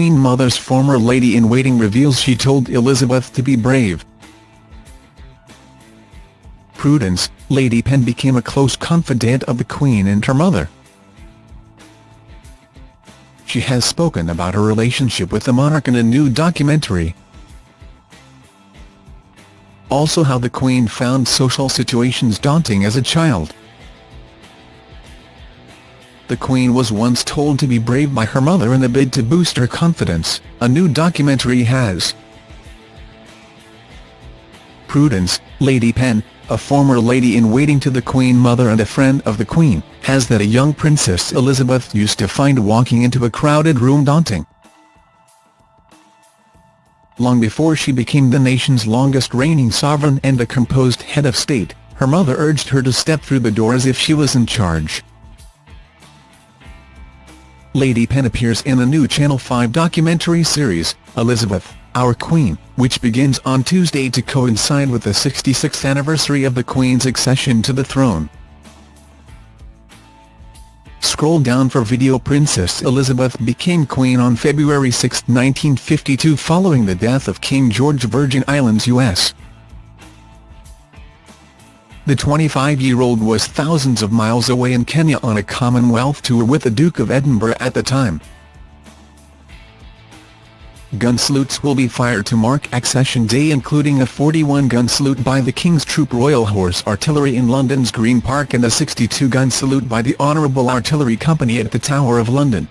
Queen Mother's former lady-in-waiting reveals she told Elizabeth to be brave. Prudence, Lady Penn became a close confidant of the Queen and her mother. She has spoken about her relationship with the monarch in a new documentary. Also how the Queen found social situations daunting as a child. The Queen was once told to be brave by her mother in a bid to boost her confidence, a new documentary has. Prudence, Lady Penn, a former lady-in-waiting to the Queen Mother and a friend of the Queen, has that a young Princess Elizabeth used to find walking into a crowded room daunting. Long before she became the nation's longest reigning sovereign and a composed head of state, her mother urged her to step through the door as if she was in charge. Lady Penn appears in a new Channel 5 documentary series, Elizabeth, Our Queen, which begins on Tuesday to coincide with the 66th anniversary of the Queen's accession to the throne. Scroll down for video Princess Elizabeth became Queen on February 6, 1952 following the death of King George Virgin Islands U.S. The 25-year-old was thousands of miles away in Kenya on a Commonwealth tour with the Duke of Edinburgh at the time. Gun salutes will be fired to mark Accession Day including a 41-gun salute by the King's Troop Royal Horse Artillery in London's Green Park and a 62-gun salute by the Honourable Artillery Company at the Tower of London.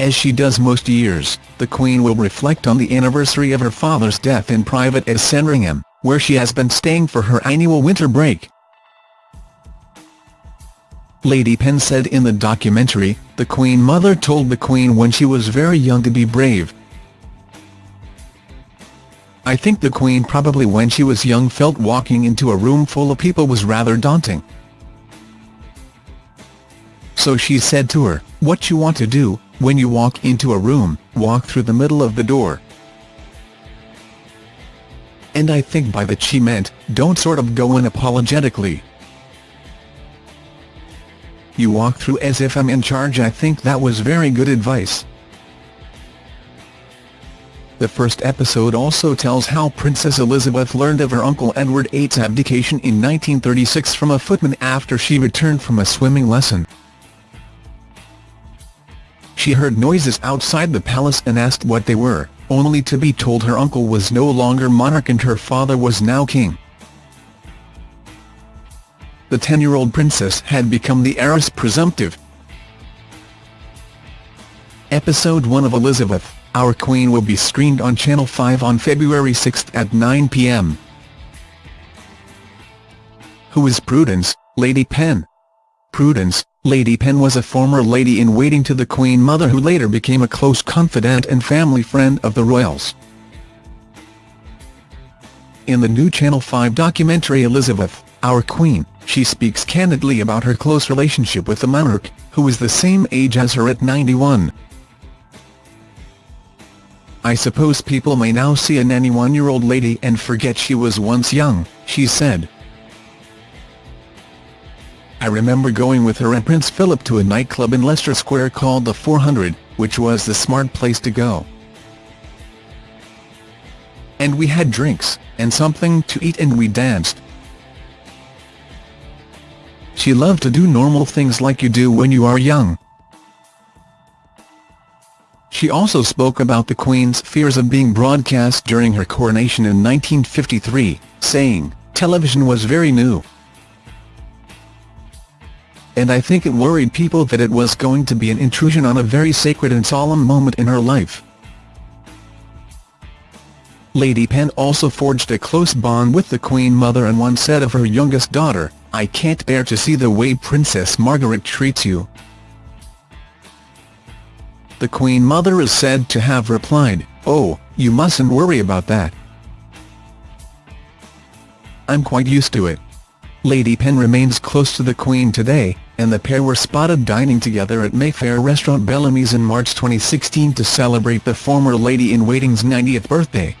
As she does most years, the Queen will reflect on the anniversary of her father's death in private at Sandringham where she has been staying for her annual winter break. Lady Penn said in the documentary, the Queen Mother told the Queen when she was very young to be brave. I think the Queen probably when she was young felt walking into a room full of people was rather daunting. So she said to her, what you want to do, when you walk into a room, walk through the middle of the door and I think by that she meant, don't sort of go in apologetically. You walk through as if I'm in charge I think that was very good advice. The first episode also tells how Princess Elizabeth learned of her uncle Edward VIII's abdication in 1936 from a footman after she returned from a swimming lesson. She heard noises outside the palace and asked what they were only to be told her uncle was no longer monarch and her father was now king. The 10-year-old princess had become the heiress presumptive. Episode 1 of Elizabeth, Our Queen will be screened on Channel 5 on February 6 at 9 p.m. Who is Prudence, Lady Penn? Prudence, Lady Penn was a former lady-in-waiting to the Queen Mother who later became a close confidant and family friend of the royals. In the new Channel 5 documentary Elizabeth, Our Queen, she speaks candidly about her close relationship with the monarch, who is the same age as her at 91. I suppose people may now see a 91-year-old lady and forget she was once young, she said. I remember going with her and Prince Philip to a nightclub in Leicester Square called the 400, which was the smart place to go. And we had drinks, and something to eat and we danced. She loved to do normal things like you do when you are young. She also spoke about the Queen's fears of being broadcast during her coronation in 1953, saying, television was very new and I think it worried people that it was going to be an intrusion on a very sacred and solemn moment in her life. Lady Penn also forged a close bond with the Queen Mother and once said of her youngest daughter, I can't bear to see the way Princess Margaret treats you. The Queen Mother is said to have replied, oh, you mustn't worry about that. I'm quite used to it. Lady Penn remains close to the Queen today, and the pair were spotted dining together at Mayfair restaurant Bellamy's in March 2016 to celebrate the former Lady-in-Waiting's 90th birthday.